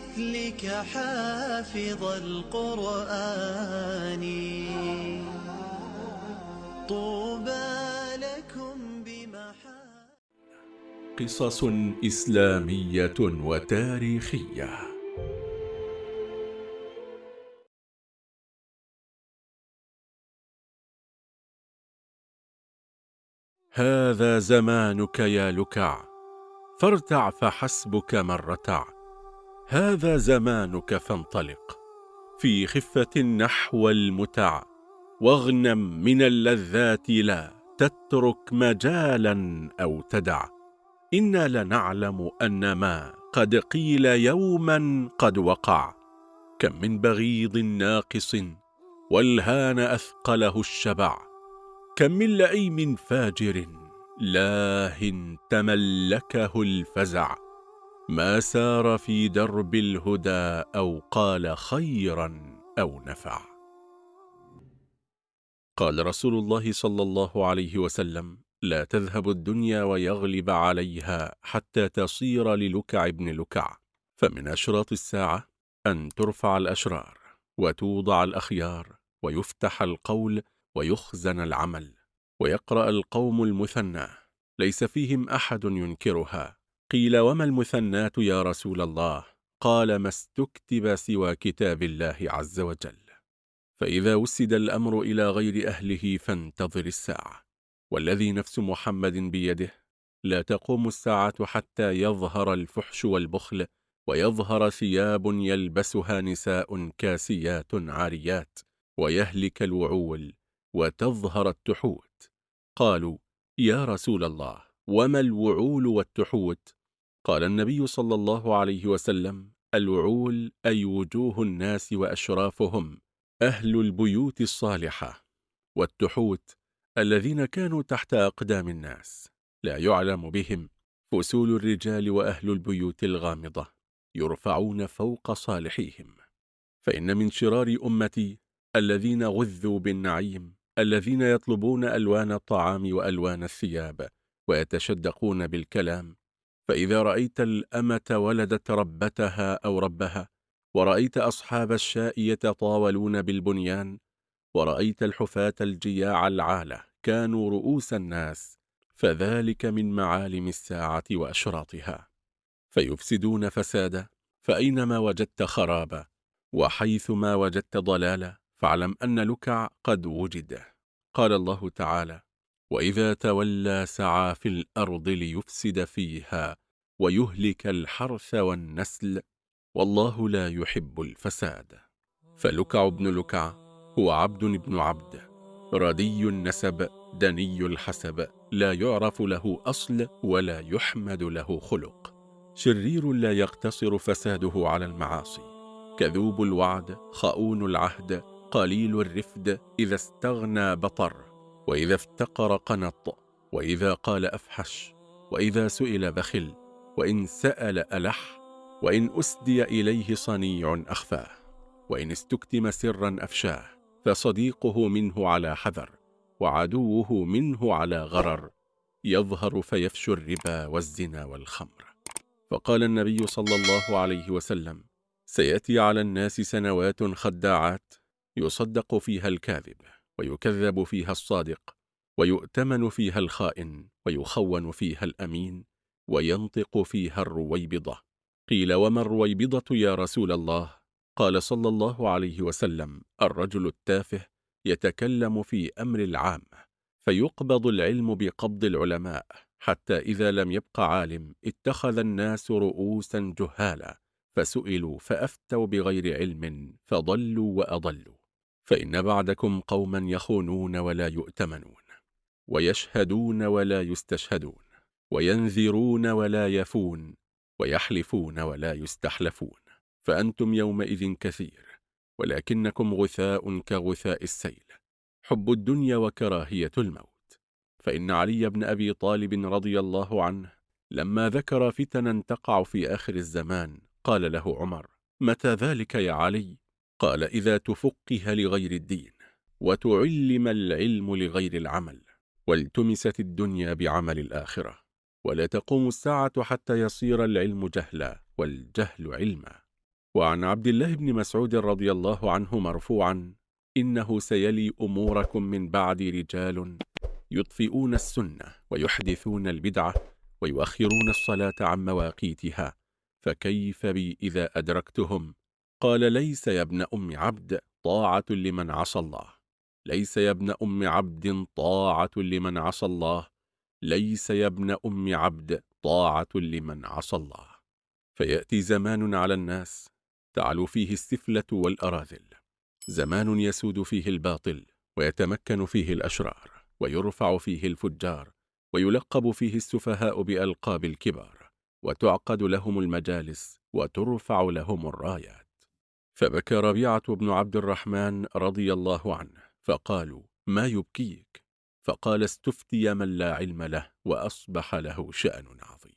مثلك حافظ القرآن. طوبى لكم بمحا قصص إسلامية وتاريخية. هذا زمانك يا لكع فارتع فحسبك من رتع هذا زمانك فانطلق. في خفة نحو المتع واغنم من اللذات لا تترك مجالا أو تدع. إنا لنعلم أن ما قد قيل يوما قد وقع. كم من بغيض ناقص والهان أثقله الشبع. كم من لئيم فاجر لاه تملكه الفزع. ما سار في درب الهدى أو قال خيرا أو نفع. قال رسول الله صلى الله عليه وسلم لا تذهب الدنيا ويغلب عليها حتى تصير للكع ابن لكع فمن أشراط الساعة أن ترفع الأشرار وتوضع الأخيار ويفتح القول ويخزن العمل ويقرأ القوم المثنى ليس فيهم أحد ينكرها قيل وما المثنات يا رسول الله؟ قال ما استكتب سوى كتاب الله عز وجل. فإذا وسد الأمر إلى غير أهله فانتظر الساعة. والذي نفس محمد بيده. لا تقوم الساعة حتى يظهر الفحش والبخل ويظهر ثياب يلبسها نساء كاسيات عاريات ويهلك الوعول وتظهر التحوت. قالوا يا رسول الله وما الوعول والتحوت؟ قال النبي صلى الله عليه وسلم الوعول أي وجوه الناس وأشرافهم أهل البيوت الصالحة والتحوت الذين كانوا تحت أقدام الناس. لا يعلم بهم فسول الرجال وأهل البيوت الغامضة يرفعون فوق صالحيهم. فإن من شرار أمتي الذين غذوا بالنعيم الذين يطلبون ألوان الطعام وألوان الثياب ويتشدقون بالكلام فإذا رأيت الأمة ولدت ربتها أو ربها ورأيت أصحاب الشاء يتطاولون بالبنيان ورأيت الحفاة الجياع العالة كانوا رؤوس الناس فذلك من معالم الساعة وأشراطها. فيفسدون فسادا فأينما وجدت خرابا وحيثما وجدت ضلالا فاعلم أن لكع قد وجد. قال الله تعالى وإذا تولى سعى في الأرض ليفسد فيها ويهلك الحرث والنسل والله لا يحب الفساد. فلكع بن لكع هو عبد بن عبد ردي النسب دني الحسب لا يعرف له أصل ولا يحمد له خلق. شرير لا يقتصر فساده على المعاصي. كذوب الوعد خؤون العهد قليل الرفد إذا استغنى بطر. وإذا افتقر قنط وإذا قال أفحش وإذا سئل بخل وإن سأل ألح وإن أسدي إليه صنيع أخفاه وإن استكتم سرا أفشاه فصديقه منه على حذر وعدوه منه على غرر يظهر فيفشو الربا والزنا والخمر. فقال النبي صلى الله عليه وسلم سيأتي على الناس سنوات خداعات يصدق فيها الكاذب. ويكذب فيها الصادق ويؤتمن فيها الخائن ويخون فيها الأمين وينطق فيها الرويبضة. قيل وما الرويبضة يا رسول الله؟ قال صلى الله عليه وسلم الرجل التافه يتكلم في أمر العام فيقبض العلم بقبض العلماء حتى إذا لم يبق عالم اتخذ الناس رؤوسا جهالا فسئلوا فأفتوا بغير علم فضلوا وأضلوا. فإن بعدكم قوما يخونون ولا يؤتمنون ويشهدون ولا يستشهدون وينذرون ولا يفون ويحلفون ولا يستحلفون فأنتم يومئذ كثير ولكنكم غثاء كغثاء السيل حب الدنيا وكراهية الموت. فإن علي بن أبي طالب رضي الله عنه لما ذكر فتنا تقع في آخر الزمان قال له عمر متى ذلك يا علي؟ قال إذا تفقه لغير الدين وتعلم العلم لغير العمل والتمست الدنيا بعمل الآخرة ولا تقوم الساعة حتى يصير العلم جهلا والجهل علما. وعن عبد الله بن مسعود رضي الله عنه مرفوعا إنه سيلي أموركم من بعد رجال يطفئون السنة ويحدثون البدعة ويؤخرون الصلاة عن مواقيتها فكيف بي إذا أدركتهم قال ليس يا ابن أم عبد طاعة لمن عصى الله. ليس يا ابن أم عبد طاعة لمن عصى الله. ليس يا ابن أم عبد طاعة لمن عصى الله. فيأتي زمان على الناس تعلو فيه السفلة والأراذل. زمان يسود فيه الباطل ويتمكن فيه الأشرار ويرفع فيه الفجار ويلقب فيه السفهاء بألقاب الكبار وتعقد لهم المجالس وترفع لهم الرايات. فبكى ربيعة بن عبد الرحمن رضي الله عنه فقالوا ما يبكيك؟ فقال استفتي من لا علم له وأصبح له شأن عظيم.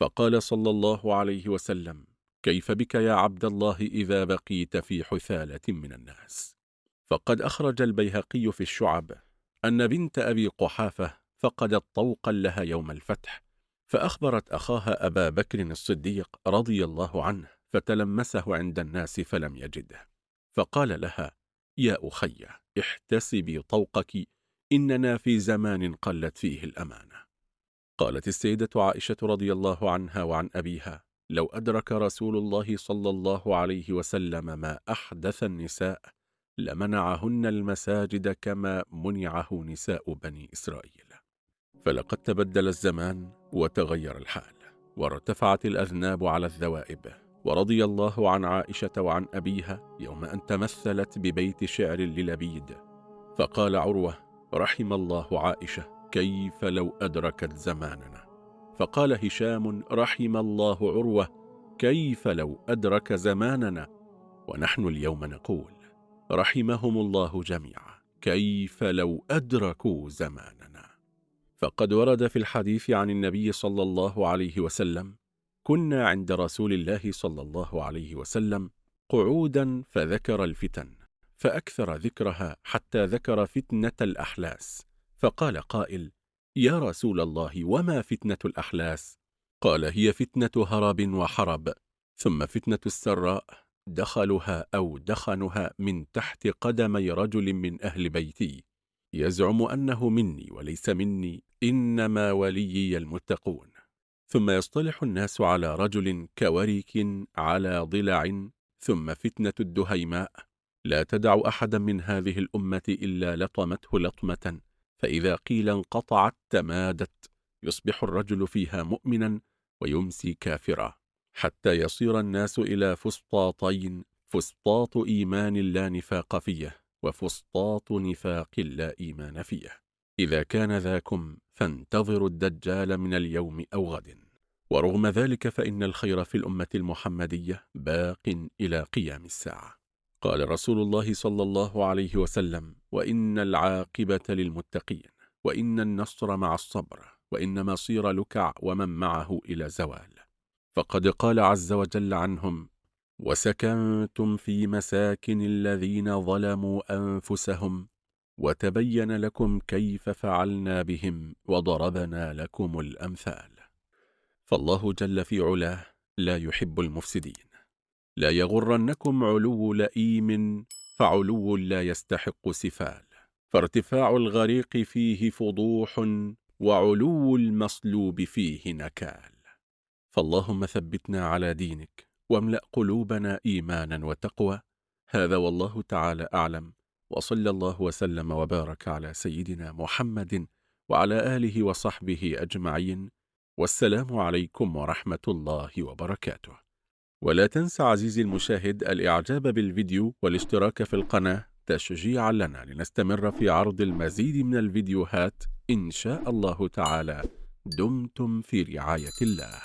فقال صلى الله عليه وسلم كيف بك يا عبد الله إذا بقيت في حثالة من الناس؟ فقد أخرج البيهقي في الشعب أن بنت أبي قحافة فقدت طوقا لها يوم الفتح فأخبرت أخاها أبا بكر الصديق رضي الله عنه فتلمسه عند الناس فلم يجده. فقال لها يا أخي احتسبي طوقك إننا في زمان قلت فيه الأمانة. قالت السيدة عائشة رضي الله عنها وعن أبيها لو أدرك رسول الله صلى الله عليه وسلم ما أحدث النساء لمنعهن المساجد كما منعه نساء بني إسرائيل. فلقد تبدل الزمان وتغير الحال وارتفعت الأذناب على الذوائب. ورضي الله عن عائشة وعن أبيها يوم أن تمثلت ببيت شعر للبيد. فقال عروة رحم الله عائشة كيف لو أدركت زماننا؟ فقال هشام رحم الله عروة كيف لو أدرك زماننا؟ ونحن اليوم نقول رحمهم الله جميعا كيف لو أدركوا زماننا؟ فقد ورد في الحديث عن النبي صلى الله عليه وسلم كنا عند رسول الله صلى الله عليه وسلم قعودا فذكر الفتن فأكثر ذكرها حتى ذكر فتنة الأحلاس. فقال قائل يا رسول الله وما فتنة الأحلاس؟ قال هي فتنة هرب وحرب ثم فتنة السراء دخلها أو دخنها من تحت قدمي رجل من أهل بيتي. يزعم أنه مني وليس مني إنما وليي المتقون. ثم يصطلح الناس على رجل كورك على ضلع ثم فتنة الدهيماء. لا تدع أحدا من هذه الأمة إلا لطمته لطمة. فإذا قيل انقطعت تمادت. يصبح الرجل فيها مؤمنا ويمسي كافرا. حتى يصير الناس إلى فسطاطين. فسطاط إيمان لا نفاق فيه وفسطاط نفاق لا إيمان فيه. إذا كان ذاكم فانتظروا الدجال من اليوم أو غد. ورغم ذلك فإن الخير في الأمة المحمدية باق إلى قيام الساعة. قال رسول الله صلى الله عليه وسلم وإن العاقبة للمتقين وإن النصر مع الصبر وإن مصير لكع ومن معه إلى زوال فقد قال عز وجل عنهم وسكنتم في مساكن الذين ظلموا أنفسهم وتبين لكم كيف فعلنا بهم وضربنا لكم الأمثال. فالله جل في علاه لا يحب المفسدين. لا يغرنكم علو لئيم فعلو لا يستحق سفال. فارتفاع الغريق فيه فضوح وعلو المصلوب فيه نكال. فاللهم ثبتنا على دينك واملأ قلوبنا إيمانا وتقوى. هذا والله تعالى أعلم. وصلى الله وسلم وبارك على سيدنا محمد وعلى آله وصحبه أجمعين والسلام عليكم ورحمة الله وبركاته. ولا تنسى عزيزي المشاهد الإعجاب بالفيديو والاشتراك في القناة تشجيعا لنا لنستمر في عرض المزيد من الفيديوهات إن شاء الله تعالى. دمتم في رعاية الله.